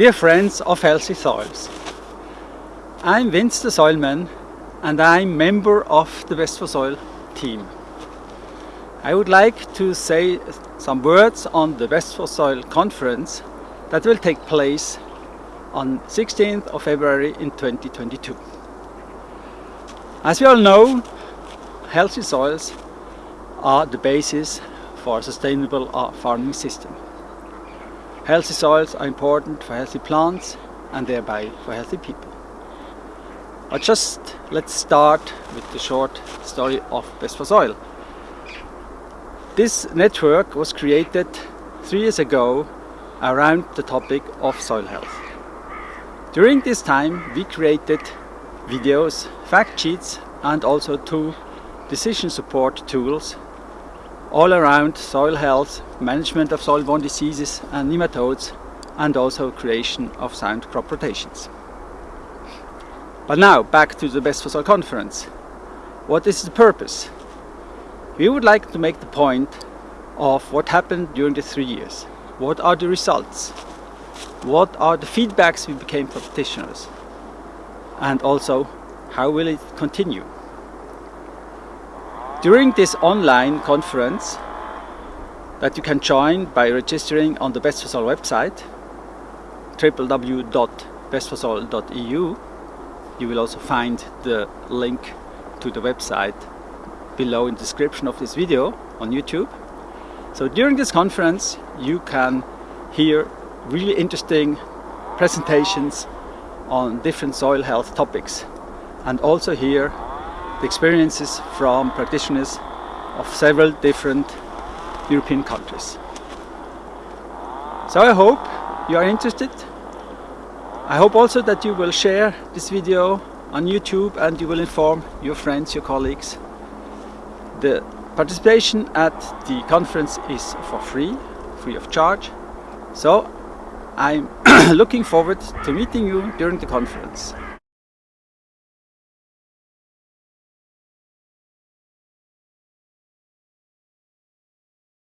Dear friends of Healthy Soils, I'm Vince the Soilman and I'm member of the Best for Soil team. I would like to say some words on the Best for Soil conference that will take place on 16th of February in 2022. As we all know, healthy soils are the basis for a sustainable uh, farming system. Healthy soils are important for healthy plants and thereby for healthy people. But just let's start with the short story of Best for Soil. This network was created three years ago around the topic of soil health. During this time we created videos, fact sheets and also two decision support tools all around soil health, management of soil-borne diseases and nematodes, and also creation of sound crop rotations. But now, back to the Best for Soil conference. What is the purpose? We would like to make the point of what happened during the three years. What are the results? What are the feedbacks we became practitioners? And also, how will it continue? During this online conference that you can join by registering on the Best for website www.bestforsoil.eu you will also find the link to the website below in the description of this video on YouTube. So during this conference you can hear really interesting presentations on different soil health topics and also hear the experiences from practitioners of several different European countries. So I hope you are interested. I hope also that you will share this video on YouTube and you will inform your friends, your colleagues. The participation at the conference is for free, free of charge. So I'm looking forward to meeting you during the conference.